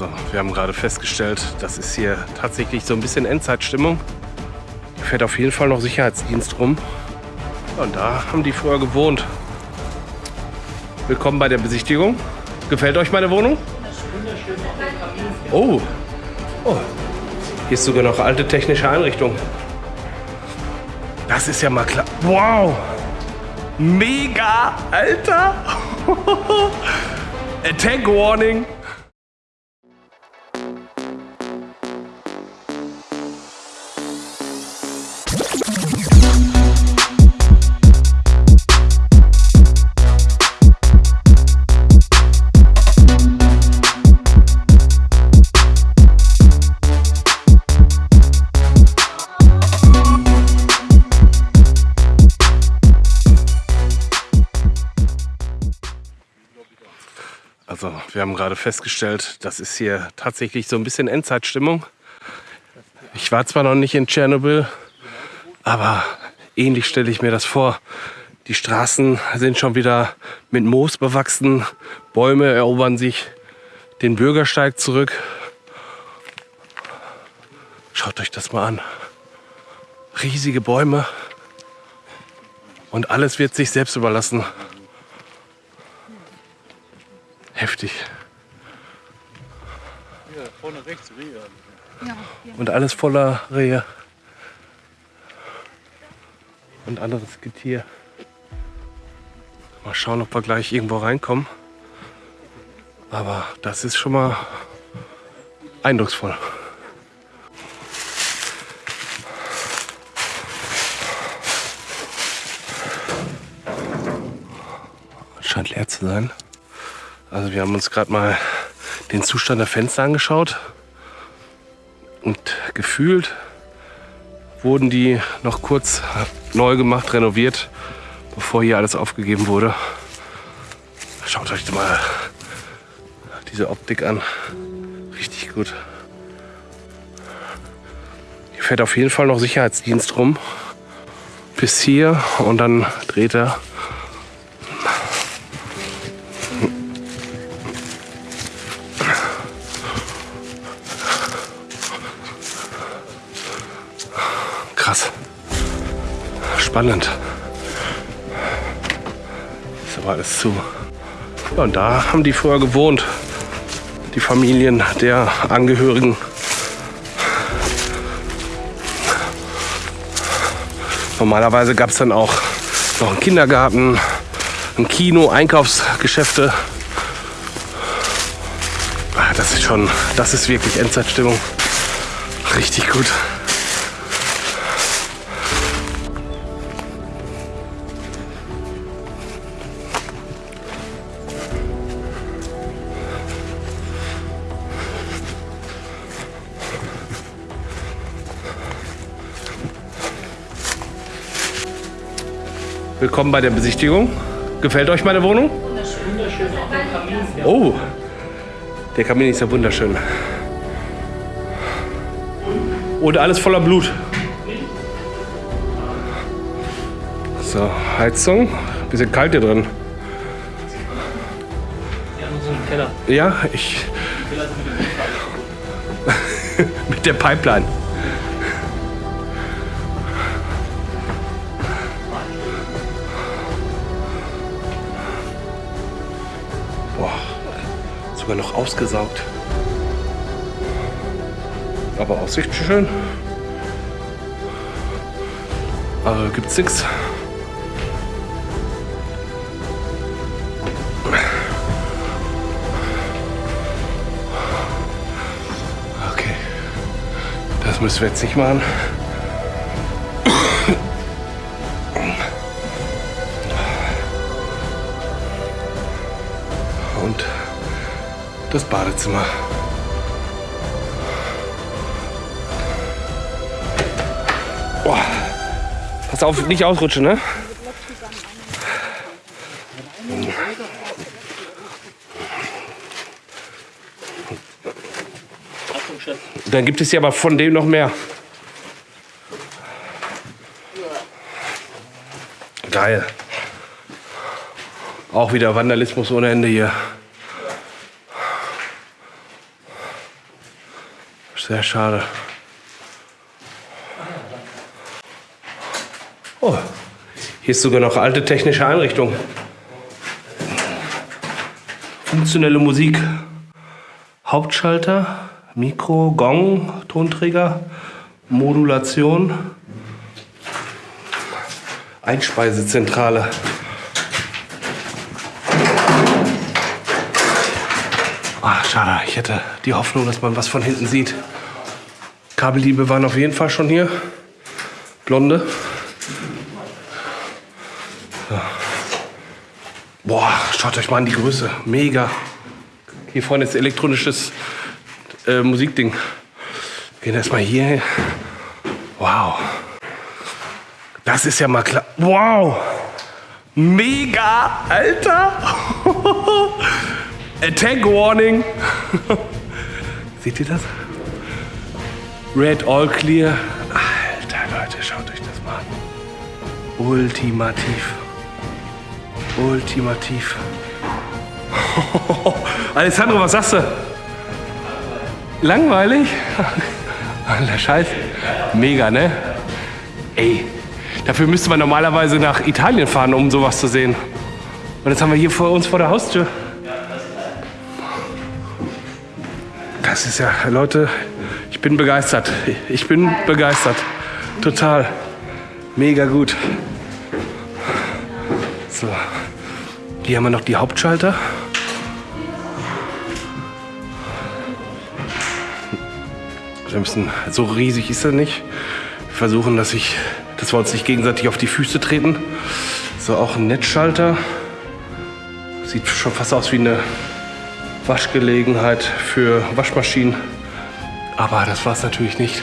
Also, wir haben gerade festgestellt, das ist hier tatsächlich so ein bisschen Endzeitstimmung. Hier fährt auf jeden Fall noch Sicherheitsdienst rum. Und da haben die früher gewohnt. Willkommen bei der Besichtigung. Gefällt euch meine Wohnung? Oh. oh. Hier ist sogar noch alte technische Einrichtung. Das ist ja mal klar. Wow. Mega, Alter. Attack Warning. Also wir haben gerade festgestellt, das ist hier tatsächlich so ein bisschen Endzeitstimmung. Ich war zwar noch nicht in Tschernobyl, aber ähnlich stelle ich mir das vor. Die Straßen sind schon wieder mit Moos bewachsen, Bäume erobern sich den Bürgersteig zurück. Schaut euch das mal an. Riesige Bäume und alles wird sich selbst überlassen. Heftig. Ja, vorne rechts Rehe. Und alles voller Rehe. Und anderes Getier. Mal schauen, ob wir gleich irgendwo reinkommen. Aber das ist schon mal eindrucksvoll. Scheint leer zu sein. Also wir haben uns gerade mal den Zustand der Fenster angeschaut und gefühlt wurden die noch kurz neu gemacht, renoviert, bevor hier alles aufgegeben wurde. Schaut euch mal diese Optik an. Richtig gut. Hier fährt auf jeden Fall noch Sicherheitsdienst rum. Bis hier und dann dreht er Spannend. Ist aber alles zu. Ja, und da haben die vorher gewohnt. Die Familien der Angehörigen. Normalerweise gab es dann auch noch einen Kindergarten, ein Kino, Einkaufsgeschäfte. Ah, Das ist schon, das ist wirklich Endzeitstimmung. Richtig gut. Willkommen bei der Besichtigung. Gefällt euch meine Wohnung? Oh, der Kamin ist ja wunderschön. Und alles voller Blut. So, Heizung. Bisschen kalt hier drin. Ja, nur so ein Keller. Ja, ich. Mit der Pipeline. Sogar noch ausgesaugt. Aber Aussicht schön. Also gibt's nichts. Okay. Das müssen wir jetzt nicht machen. Das Badezimmer. Boah. Pass auf, nicht ausrutschen, ne? Dann gibt es ja aber von dem noch mehr. Geil. Auch wieder Vandalismus ohne Ende hier. Sehr schade. Oh, hier ist sogar noch alte technische Einrichtung. Funktionelle Musik. Hauptschalter, Mikro, Gong, Tonträger, Modulation, Einspeisezentrale. Ach, schade. Ich hätte die Hoffnung, dass man was von hinten sieht. Kabelliebe waren auf jeden Fall schon hier. Blonde. Ja. Boah, schaut euch mal an die Größe. Mega. Hier vorne ist elektronisches äh, Musikding. Wir gehen erstmal hier. Wow. Das ist ja mal klar. Wow. Mega, Alter. Attack Warning. Seht ihr das? Red All Clear. Alter Leute, schaut euch das mal an. Ultimativ. Ultimativ. Alessandro, was sagst du? Langweilig? Alter Scheiß. Mega, ne? Ey, dafür müsste man normalerweise nach Italien fahren, um sowas zu sehen. Und jetzt haben wir hier vor uns vor der Haustür. Das ist ja, Leute, ich bin begeistert. Ich bin begeistert. Total. Mega gut. So. Hier haben wir noch die Hauptschalter. Wir müssen, so riesig ist er nicht. Wir versuchen, dass, ich, dass wir uns nicht gegenseitig auf die Füße treten. So, auch ein Netzschalter. Sieht schon fast aus wie eine Waschgelegenheit für Waschmaschinen. Aber das war es natürlich nicht.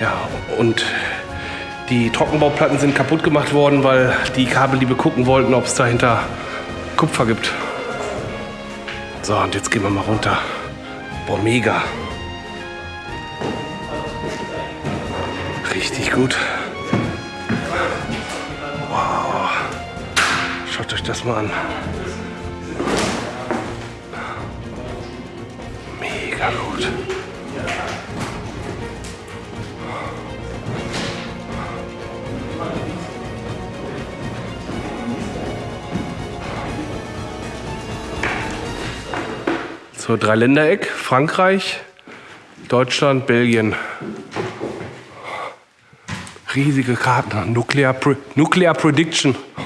Ja, und die Trockenbauplatten sind kaputt gemacht worden, weil die Kabelliebe gucken wollten, ob es dahinter Kupfer gibt. So, und jetzt gehen wir mal runter. Boah, mega. Richtig gut. Wow. Schaut euch das mal an. So, Dreiländereck, Frankreich, Deutschland, Belgien. Riesige Karten. Nuclear, Pre Nuclear Prediction.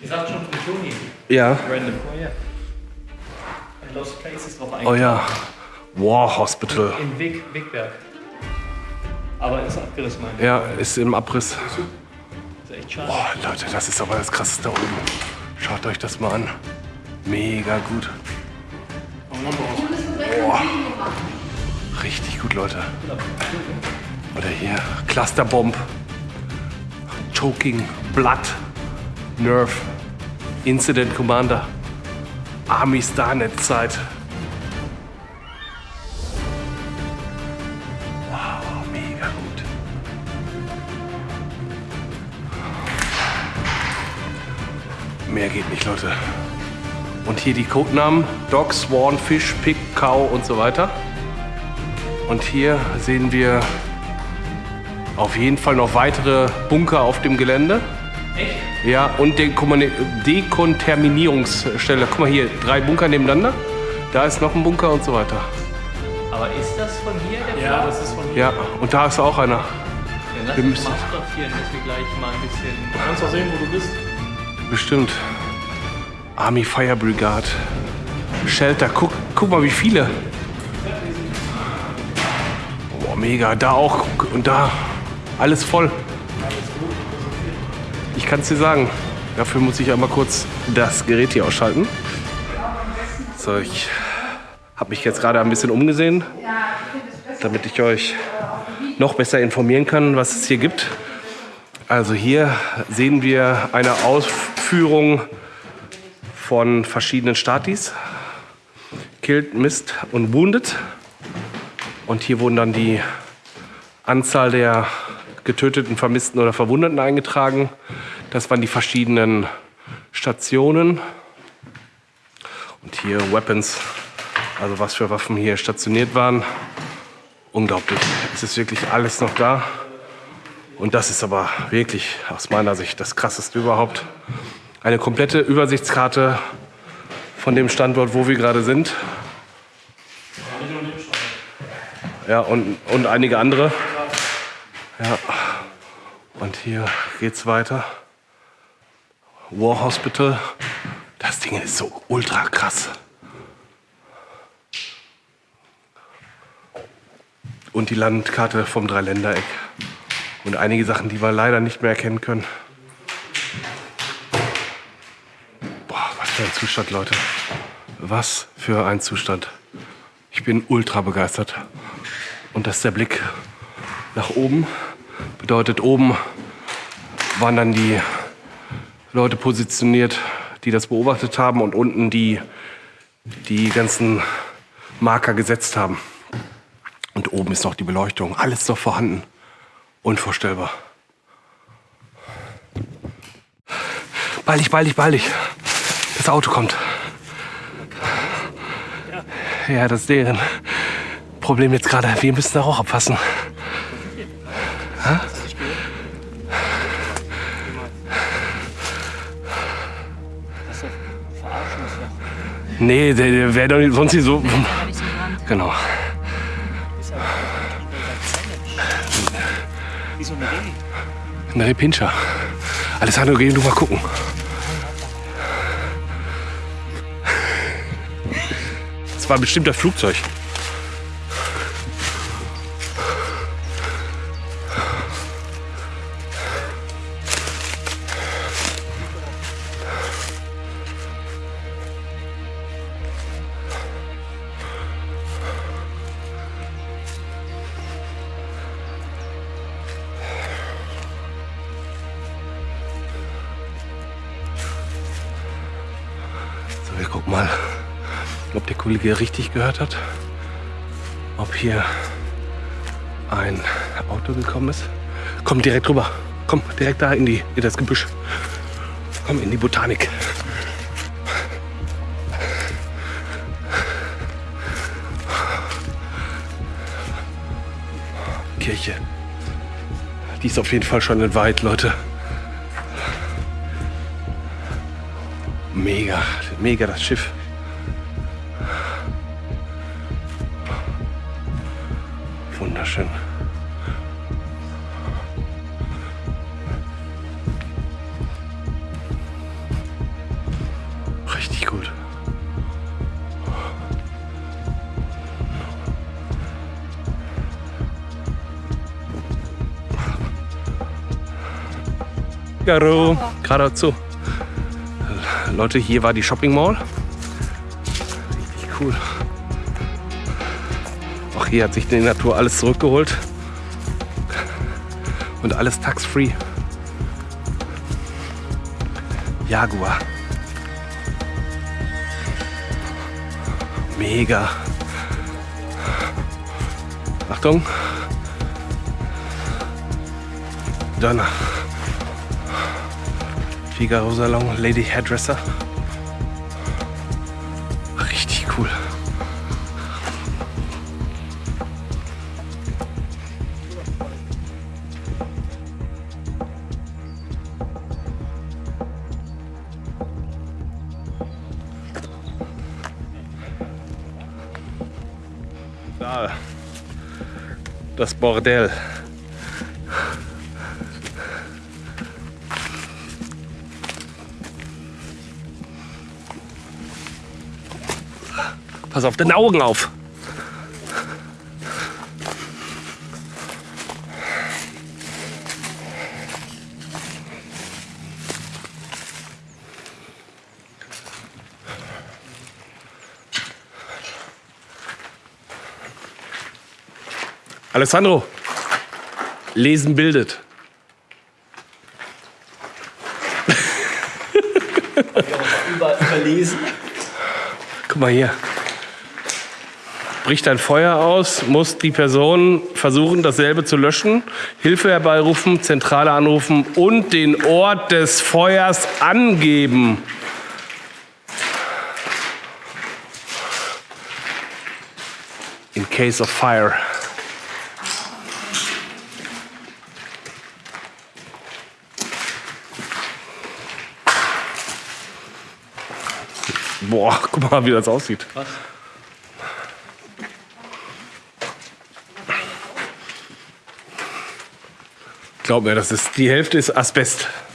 Ihr sagt schon von Toni. ja. Random. Oh ja. Lost Places drauf Oh ja. War Hospital. In Weg, Wegberg. Aber ist abgerissen, meine. Ja, ist im Abriss. Ist echt schade. Boah, Leute, das ist aber das Krasseste da oben. Schaut euch das mal an. Mega gut. Boah. Richtig gut, Leute. Oder hier, Clusterbomb. Choking, Blood, Nerve, Incident Commander, Army Starnet Zeit. Leute. Und hier die Codenamen: Dog, Swan, Fish, Pig, Cow und so weiter. Und hier sehen wir auf jeden Fall noch weitere Bunker auf dem Gelände. Echt? Ja, und Dekomuni- Dekontaminierungsstelle. Guck mal hier, drei Bunker nebeneinander. Da ist noch ein Bunker und so weiter. Aber ist das von hier der Ja, Fall? das ist von hier. Ja, und da ist auch einer. Dann lass wir uns müssen- mal fotografieren, dass wir gleich mal ein bisschen. Du kannst auch sehen, wo du bist. Bestimmt. Army Fire Brigade. Shelter. Guck, guck mal, wie viele. Boah, mega. Da auch. Und da. Alles voll. Ich kann es dir sagen. Dafür muss ich einmal kurz das Gerät hier ausschalten. So, ich habe mich jetzt gerade ein bisschen umgesehen, damit ich euch noch besser informieren kann, was es hier gibt. Also hier sehen wir eine Ausführung von verschiedenen Statis. Killed, Missed und Wounded. Und hier wurden dann die Anzahl der getöteten, vermissten oder Verwundeten eingetragen. Das waren die verschiedenen Stationen. Und hier Weapons, also was für Waffen hier stationiert waren. Unglaublich. Es ist wirklich alles noch da. Und das ist aber wirklich aus meiner Sicht das Krasseste überhaupt. Eine komplette Übersichtskarte von dem Standort, wo wir gerade sind. Ja, und, und einige andere. Ja. Und hier geht's weiter. War Hospital. Das Ding ist so ultra krass. Und die Landkarte vom Dreiländereck. Und einige Sachen, die wir leider nicht mehr erkennen können. Boah, was für ein Zustand, Leute. Was für ein Zustand. Ich bin ultra begeistert. Und das ist der Blick nach oben. Bedeutet, oben waren dann die Leute positioniert, die das beobachtet haben und unten die die ganzen Marker gesetzt haben. Und oben ist noch die Beleuchtung. Alles noch vorhanden. Unvorstellbar. Bald dich, bald dich, bald dich. Das Auto kommt. Ja, das ist deren Problem jetzt gerade. Wir müssen da auch abfassen. Ha? Nee, der, der wäre doch nicht, sonst nicht so. Genau. Wie so eine Reh. Ein Repinscher. Alessandro, geh du mal gucken. Das war bestimmt das Flugzeug. So, wir gucken mal, ob der Kollege richtig gehört hat. Ob hier ein Auto gekommen ist. Komm direkt rüber. Komm direkt da in, die, in das Gebüsch. Komm in die Botanik. Kirche. Die ist auf jeden Fall schon entweiht, Leute. Mega, mega das Schiff. Wunderschön. Richtig gut. Caro, geradezu. Leute, hier war die Shopping Mall. Richtig cool. Auch hier hat sich die Natur alles zurückgeholt. Und alles tax-free. Jaguar. Mega. Achtung. Donner. Figaro Salon, Lady Hairdresser. Richtig cool. Das Bordell. Pass auf deine Augen auf. Alessandro, Lesen bildet. Über, überlesen. Guck mal hier. Bricht ein Feuer aus, muss die Person versuchen, dasselbe zu löschen, Hilfe herbeirufen, Zentrale anrufen und den Ort des Feuers angeben. In case of fire. Boah, guck mal, wie das aussieht. Was? Glaub mir, das ist die Hälfte ist Asbest. Asbest?